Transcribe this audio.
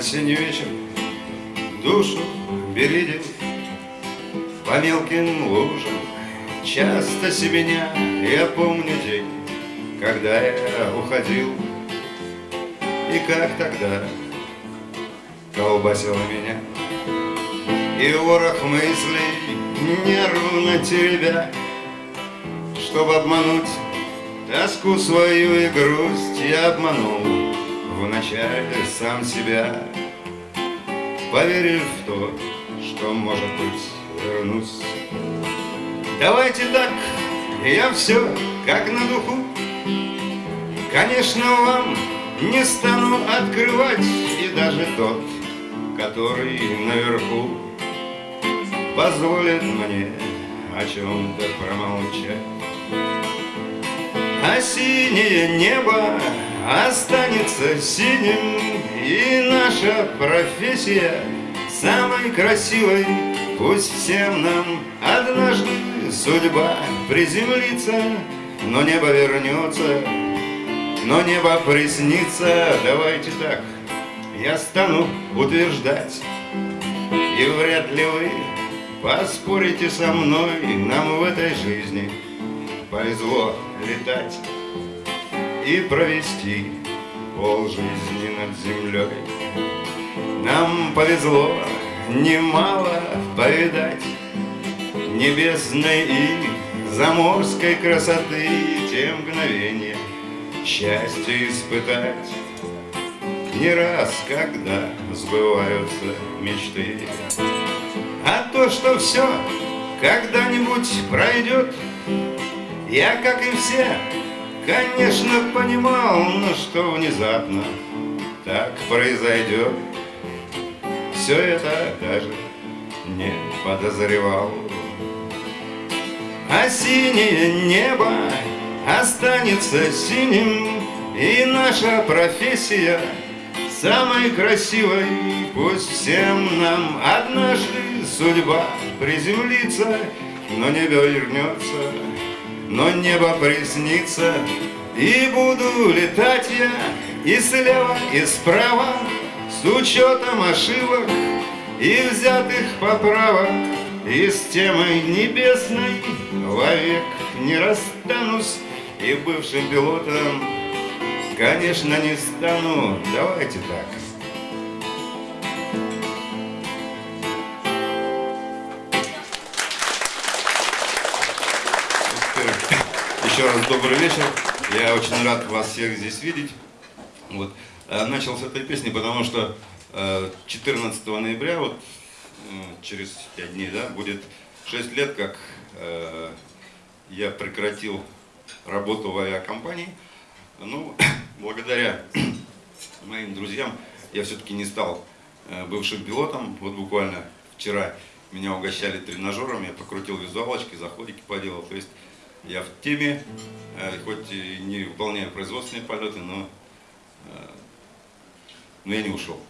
осенний вечер душу бередил По мелким лужам часто себеня Я помню день, когда я уходил. И как тогда колбасило меня. И ворох мыслей нервно теребя Чтобы обмануть тоску свою и грусть Я обманул вначале сам себя. Поверив в то, что, может быть, вернусь. Давайте так, я все как на духу. Конечно, вам не стану открывать И даже тот, который наверху Позволит мне о чем-то промолчать. А синее небо останется синим И наша профессия самой красивой. Пусть всем нам однажды судьба приземлится Но небо вернется, но небо приснится. Давайте так, я стану утверждать И вряд ли вы поспорите со мной. Нам в этой жизни повезло летать и провести пол жизни над землей. Нам повезло немало повидать Небесной и заморской красоты Те мгновения счастья испытать Не раз, когда сбываются мечты А то, что все когда-нибудь пройдет Я, как и все, Конечно, понимал, но что внезапно так произойдет? Все это даже не подозревал. А синее небо останется синим И наша профессия самой красивой. Пусть всем нам однажды судьба приземлится Но небо вернется но небо приснится, и буду летать я и слева, и справа, с учетом ошибок и взятых поправок, и с темой небесной вовек не расстанусь, и бывшим пилотом, конечно, не стану. Давайте так. Еще раз добрый вечер. Я очень рад вас всех здесь видеть. Вот. Э, начал с этой песни, потому что 14 э, ноября, вот через 5 дней, да, будет 6 лет, как э, я прекратил работу в авиакомпании. Ну, благодаря моим друзьям я все-таки не стал бывшим пилотом. Вот буквально вчера меня угощали тренажером, я покрутил визуалочки, заходики поделал. То есть я в теме, э, хоть и не выполняю производственные полеты, но, э, но я не ушел.